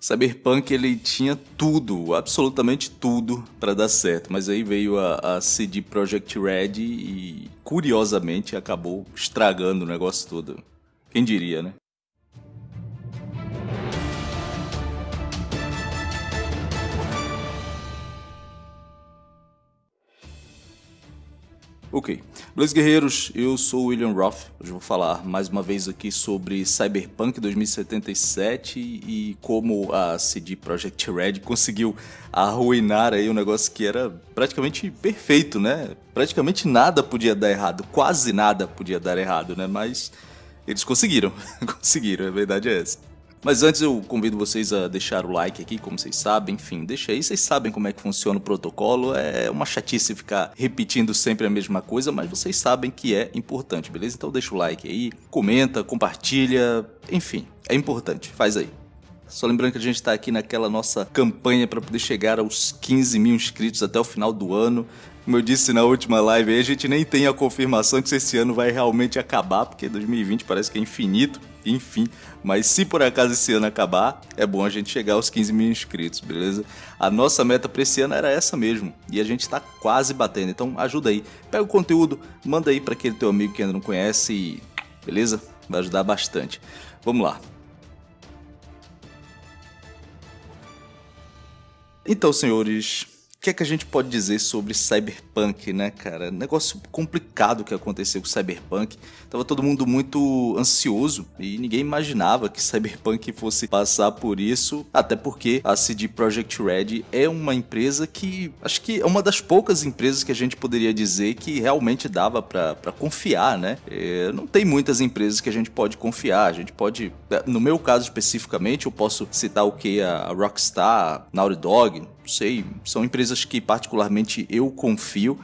Cyberpunk ele tinha tudo, absolutamente tudo para dar certo, mas aí veio a, a CD Projekt Red e curiosamente acabou estragando o negócio todo. Quem diria, né? Ok. Beleza, guerreiros? Eu sou o William Roth. Hoje vou falar mais uma vez aqui sobre Cyberpunk 2077 e como a CD Projekt Red conseguiu arruinar aí um negócio que era praticamente perfeito, né? Praticamente nada podia dar errado, quase nada podia dar errado, né? Mas eles conseguiram, conseguiram, a verdade é essa. Mas antes eu convido vocês a deixar o like aqui, como vocês sabem, enfim, deixa aí, vocês sabem como é que funciona o protocolo, é uma chatice ficar repetindo sempre a mesma coisa, mas vocês sabem que é importante, beleza? Então deixa o like aí, comenta, compartilha, enfim, é importante, faz aí. Só lembrando que a gente está aqui naquela nossa campanha para poder chegar aos 15 mil inscritos até o final do ano. Como eu disse na última live, a gente nem tem a confirmação que esse ano vai realmente acabar, porque 2020 parece que é infinito enfim. Mas se por acaso esse ano acabar, é bom a gente chegar aos 15 mil inscritos, beleza? A nossa meta para esse ano era essa mesmo, e a gente está quase batendo, então ajuda aí. Pega o conteúdo, manda aí para aquele teu amigo que ainda não conhece, e... beleza? Vai ajudar bastante. Vamos lá. Então, senhores, o que é que a gente pode dizer sobre Cyberpunk, né, cara? Negócio complicado que aconteceu com Cyberpunk. Tava todo mundo muito ansioso e ninguém imaginava que Cyberpunk fosse passar por isso, até porque a CD Projekt Red é uma empresa que acho que é uma das poucas empresas que a gente poderia dizer que realmente dava para confiar, né? É, não tem muitas empresas que a gente pode confiar. A gente pode, no meu caso especificamente, eu posso citar o que a Rockstar, Naughty Dog, sei, são empresas que particularmente eu confio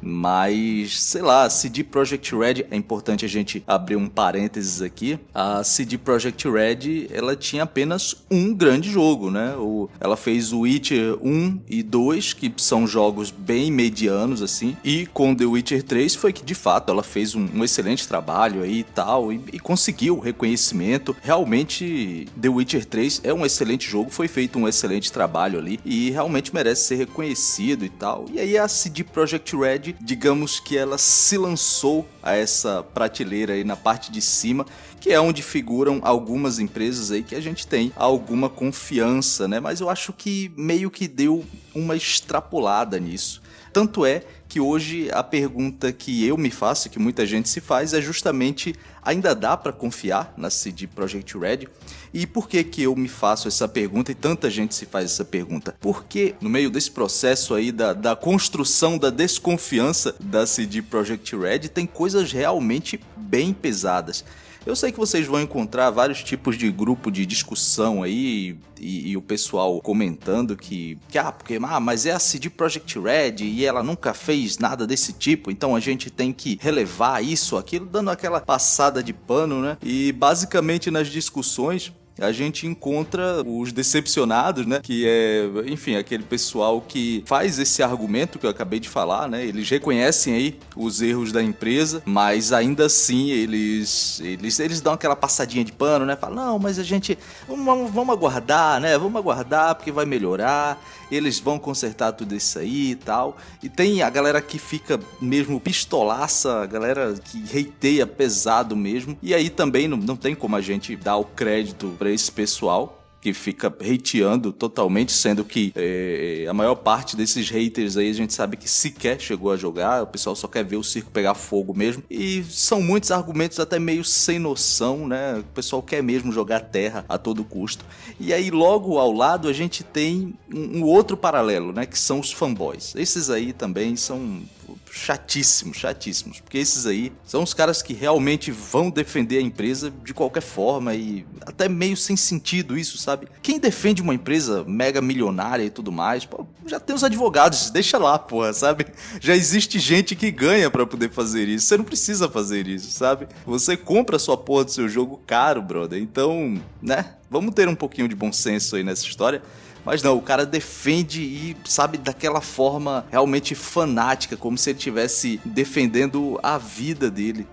mas, sei lá, CD Projekt Red, é importante a gente abrir um parênteses aqui. A CD Projekt Red, ela tinha apenas um grande jogo, né? O, ela fez o Witcher 1 e 2, que são jogos bem medianos, assim. E com The Witcher 3 foi que, de fato, ela fez um, um excelente trabalho aí e tal, e, e conseguiu reconhecimento. Realmente, The Witcher 3 é um excelente jogo, foi feito um excelente trabalho ali, e realmente merece ser reconhecido e tal. E aí a CD Projekt Red digamos que ela se lançou a essa prateleira aí na parte de cima, que é onde figuram algumas empresas aí que a gente tem alguma confiança, né? Mas eu acho que meio que deu uma extrapolada nisso. Tanto é que hoje a pergunta que eu me faço, que muita gente se faz, é justamente ainda dá para confiar na CD Projekt Red? E por que que eu me faço essa pergunta e tanta gente se faz essa pergunta? Porque no meio desse processo aí da, da construção da desconfiança da CD Projekt Red tem coisas realmente bem pesadas. Eu sei que vocês vão encontrar vários tipos de grupo de discussão aí e, e, o pessoal comentando que, que ah, porque, ah, mas é a CD Projekt Red e ela nunca fez nada desse tipo, então a gente tem que relevar isso, aquilo, dando aquela passada de pano, né? E basicamente nas discussões a gente encontra os decepcionados, né? Que é, enfim, aquele pessoal que faz esse argumento que eu acabei de falar, né? Eles reconhecem aí os erros da empresa, mas ainda assim eles eles, eles dão aquela passadinha de pano, né? Falam, não, mas a gente vamos, vamos aguardar, né? Vamos aguardar porque vai melhorar. Eles vão consertar tudo isso aí e tal. E tem a galera que fica mesmo pistolaça, a galera que reiteia pesado mesmo. E aí também não, não tem como a gente dar o crédito para esse pessoal que fica hateando totalmente, sendo que é, a maior parte desses haters aí a gente sabe que sequer chegou a jogar, o pessoal só quer ver o circo pegar fogo mesmo. E são muitos argumentos até meio sem noção, né? O pessoal quer mesmo jogar terra a todo custo. E aí logo ao lado a gente tem um, um outro paralelo, né? Que são os fanboys. Esses aí também são chatíssimos, chatíssimos. Porque esses aí são os caras que realmente vão defender a empresa de qualquer forma e até meio sem sentido isso, sabe? Quem defende uma empresa mega milionária e tudo mais, pô, já tem os advogados, deixa lá, porra, sabe? Já existe gente que ganha para poder fazer isso. Você não precisa fazer isso, sabe? Você compra a sua porra do seu jogo caro, brother. Então, né? Vamos ter um pouquinho de bom senso aí nessa história. Mas não, o cara defende e, sabe, daquela forma realmente fanática, como se ele estivesse defendendo a vida dele.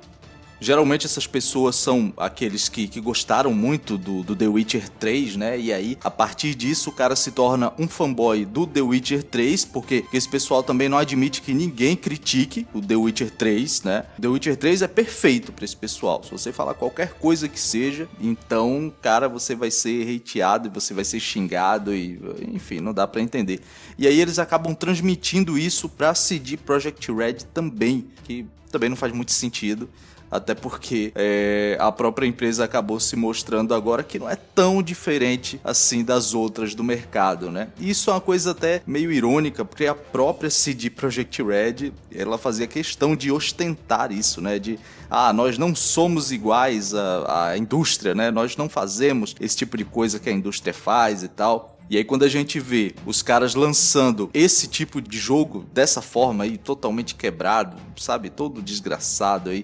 Geralmente essas pessoas são aqueles que, que gostaram muito do, do, The Witcher 3, né? E aí, a partir disso, o cara se torna um fanboy do The Witcher 3, porque esse pessoal também não admite que ninguém critique o The Witcher 3, né? The Witcher 3 é perfeito para esse pessoal. Se você falar qualquer coisa que seja, então, cara, você vai ser hateado, você vai ser xingado e, enfim, não dá para entender. E aí eles acabam transmitindo isso pra CD Projekt Red também, que também não faz muito sentido até porque é, a própria empresa acabou se mostrando agora que não é tão diferente assim das outras do mercado, né? Isso é uma coisa até meio irônica, porque a própria CD Projekt Red, ela fazia questão de ostentar isso, né? De, ah, nós não somos iguais à, à indústria, né? Nós não fazemos esse tipo de coisa que a indústria faz e tal. E aí quando a gente vê os caras lançando esse tipo de jogo dessa forma aí, totalmente quebrado, sabe, todo desgraçado aí,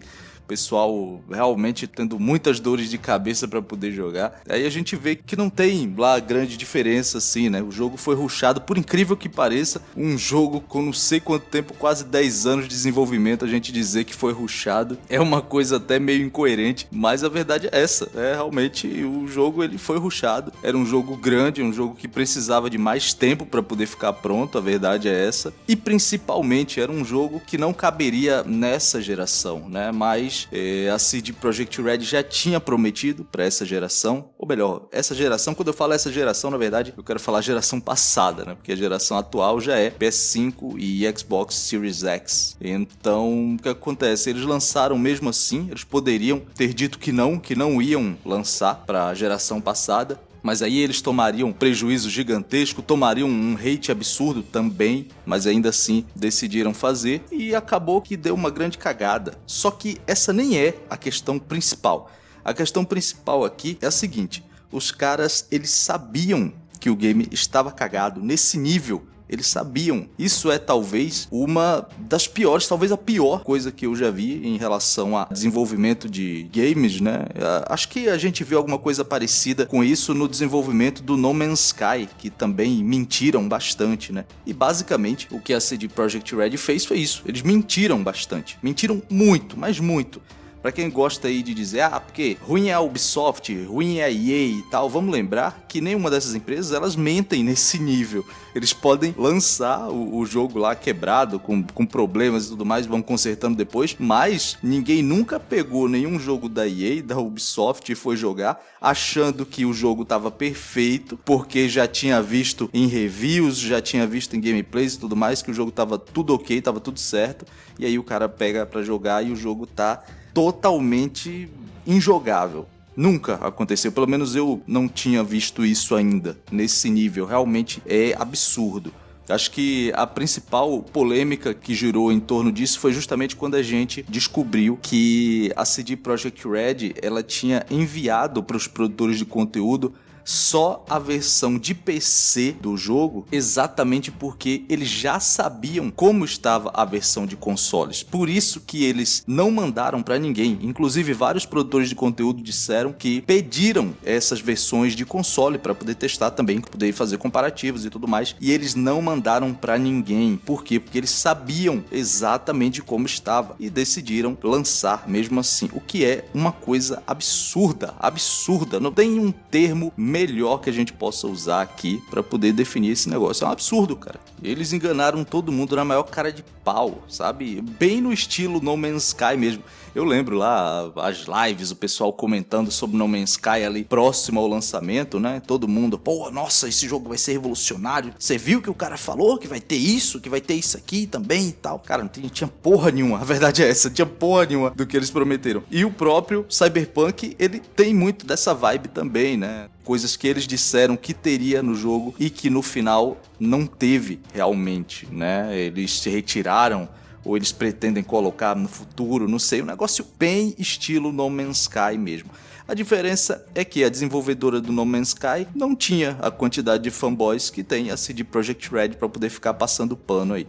pessoal realmente tendo muitas dores de cabeça para poder jogar. Aí a gente vê que não tem lá grande diferença assim, né? O jogo foi ruxado, por incrível que pareça, um jogo com não sei quanto tempo, quase 10 anos de desenvolvimento, a gente dizer que foi ruxado é uma coisa até meio incoerente, mas a verdade é essa, é realmente o jogo ele foi ruxado. Era um jogo grande, um jogo que precisava de mais tempo para poder ficar pronto, a verdade é essa. E principalmente era um jogo que não caberia nessa geração, né? Mas é, a CD Projekt Red já tinha prometido para essa geração, ou melhor, essa geração, quando eu falo essa geração, na verdade, eu quero falar geração passada, né? Porque a geração atual já é PS5 e Xbox Series X. Então, o que acontece? Eles lançaram mesmo assim, eles poderiam ter dito que não, que não iam lançar para a geração passada, mas aí eles tomariam prejuízo gigantesco, tomariam um hate absurdo também, mas ainda assim decidiram fazer e acabou que deu uma grande cagada. Só que essa nem é a questão principal. A questão principal aqui é a seguinte: os caras eles sabiam que o game estava cagado nesse nível eles sabiam. Isso é talvez uma das piores, talvez a pior coisa que eu já vi em relação a desenvolvimento de games, né? Acho que a gente viu alguma coisa parecida com isso no desenvolvimento do No Man's Sky, que também mentiram bastante, né? E basicamente o que a CD Projekt Red fez foi isso. Eles mentiram bastante. Mentiram muito, mas muito. Para quem gosta aí de dizer, ah, porque ruim é a Ubisoft, ruim é a EA e tal, vamos lembrar que nenhuma dessas empresas elas mentem nesse nível. Eles podem lançar o, o jogo lá quebrado, com, com problemas e tudo mais, vão consertando depois, mas ninguém nunca pegou nenhum jogo da EA, da Ubisoft e foi jogar achando que o jogo estava perfeito, porque já tinha visto em reviews, já tinha visto em gameplays e tudo mais, que o jogo estava tudo ok, estava tudo certo, e aí o cara pega para jogar e o jogo tá totalmente injogável. Nunca aconteceu, pelo menos eu não tinha visto isso ainda nesse nível. Realmente é absurdo. Acho que a principal polêmica que girou em torno disso foi justamente quando a gente descobriu que a CD Projekt Red ela tinha enviado para os produtores de conteúdo só a versão de PC do jogo, exatamente porque eles já sabiam como estava a versão de consoles. Por isso que eles não mandaram para ninguém. Inclusive vários produtores de conteúdo disseram que pediram essas versões de console para poder testar também, poder fazer comparativos e tudo mais, e eles não mandaram para ninguém. Por quê? Porque eles sabiam exatamente como estava e decidiram lançar mesmo assim, o que é uma coisa absurda, absurda. Não tem um termo melhor que a gente possa usar aqui para poder definir esse negócio. É um absurdo, cara. Eles enganaram todo mundo na maior cara de pau, sabe? Bem no estilo No Man's Sky mesmo. Eu lembro lá as lives, o pessoal comentando sobre No Man's Sky ali próximo ao lançamento, né? Todo mundo, pô, nossa, esse jogo vai ser revolucionário. Você viu que o cara falou que vai ter isso, que vai ter isso aqui também e tal. Cara, não tinha, tinha porra nenhuma. A verdade é essa, não tinha porra nenhuma do que eles prometeram. E o próprio Cyberpunk, ele tem muito dessa vibe também, né? Coisas que eles disseram que teria no jogo e que no final não teve realmente, né? Eles se retiraram ou eles pretendem colocar no futuro, não sei, um negócio bem estilo No Man's Sky mesmo. A diferença é que a desenvolvedora do No Man's Sky não tinha a quantidade de fanboys que tem a CD Projekt Red para poder ficar passando pano aí.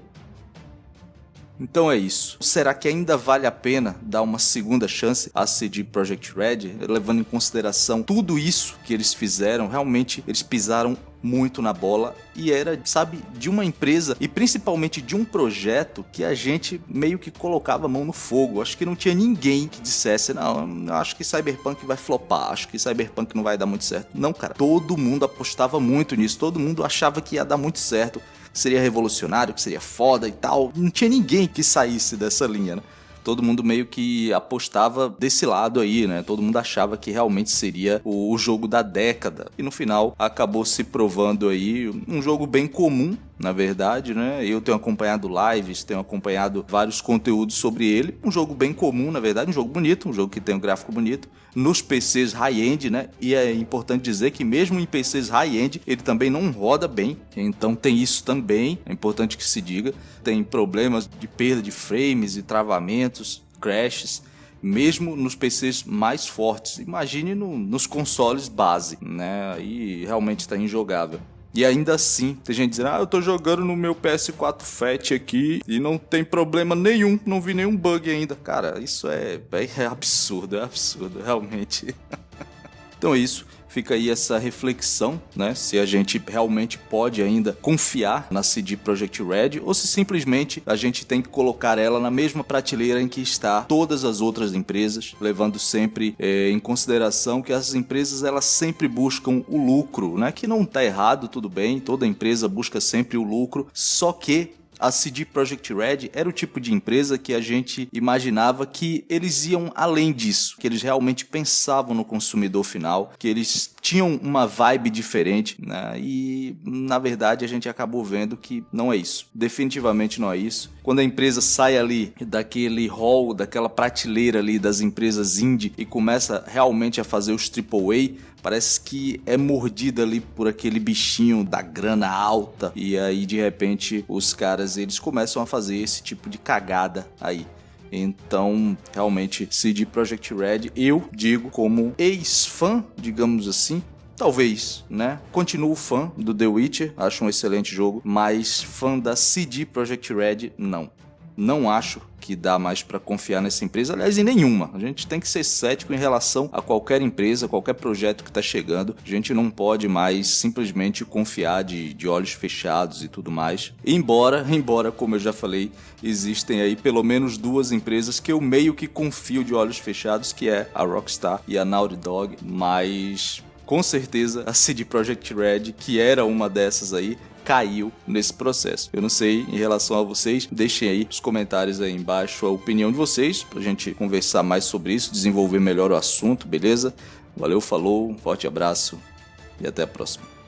Então é isso. Será que ainda vale a pena dar uma segunda chance à CD Projekt Red, levando em consideração tudo isso que eles fizeram? Realmente eles pisaram muito na bola e era, sabe, de uma empresa e principalmente de um projeto que a gente meio que colocava a mão no fogo. Acho que não tinha ninguém que dissesse, não, acho que Cyberpunk vai flopar, acho que Cyberpunk não vai dar muito certo. Não, cara, todo mundo apostava muito nisso, todo mundo achava que ia dar muito certo, que seria revolucionário, que seria foda e tal. Não tinha ninguém que saísse dessa linha, né? todo mundo meio que apostava desse lado aí, né? Todo mundo achava que realmente seria o, jogo da década. E no final acabou se provando aí um jogo bem comum, na verdade, né? Eu tenho acompanhado lives, tenho acompanhado vários conteúdos sobre ele. Um jogo bem comum, na verdade, um jogo bonito, um jogo que tem um gráfico bonito. Nos PCs high-end, né? E é importante dizer que mesmo em PCs high-end, ele também não roda bem. Então tem isso também, é importante que se diga. Tem problemas de perda de frames e travamentos, crashes mesmo nos PCs mais fortes. Imagine no, nos consoles base, né? Aí realmente está injogável. E ainda assim, tem gente dizendo, ah, eu tô jogando no meu PS4 Fat aqui e não tem problema nenhum, não vi nenhum bug ainda. Cara, isso é, é absurdo, é absurdo, realmente. então é isso fica aí essa reflexão, né? Se a gente realmente pode ainda confiar na CD Projekt Red ou se simplesmente a gente tem que colocar ela na mesma prateleira em que está todas as outras empresas, levando sempre é, em consideração que as empresas elas sempre buscam o lucro, né? Que não está errado, tudo bem, toda empresa busca sempre o lucro, só que a CD Projekt Red era o tipo de empresa que a gente imaginava que eles iam além disso, que eles realmente pensavam no consumidor final, que eles tinham uma vibe diferente, né? E na verdade a gente acabou vendo que não é isso. Definitivamente não é isso. Quando a empresa sai ali daquele hall, daquela prateleira ali das empresas indie e começa realmente a fazer os AAA, parece que é mordida ali por aquele bichinho da grana alta e aí de repente os caras eles começam a fazer esse tipo de cagada aí. Então, realmente, CD Projekt Red, eu digo como ex-fã, digamos assim, Talvez, né? Continuo fã do The Witcher, acho um excelente jogo, mas fã da CD Projekt Red, não. Não acho que dá mais para confiar nessa empresa, aliás, em nenhuma. A gente tem que ser cético em relação a qualquer empresa, qualquer projeto que está chegando. A gente não pode mais simplesmente confiar de, de olhos fechados e tudo mais. Embora, embora, como eu já falei, existem aí pelo menos duas empresas que eu meio que confio de olhos fechados, que é a Rockstar e a Naughty Dog, mas com certeza a CD Projekt Red, que era uma dessas aí, caiu nesse processo. Eu não sei em relação a vocês, deixem aí os comentários aí embaixo a opinião de vocês pra gente conversar mais sobre isso, desenvolver melhor o assunto, beleza? Valeu, falou, forte abraço e até a próxima.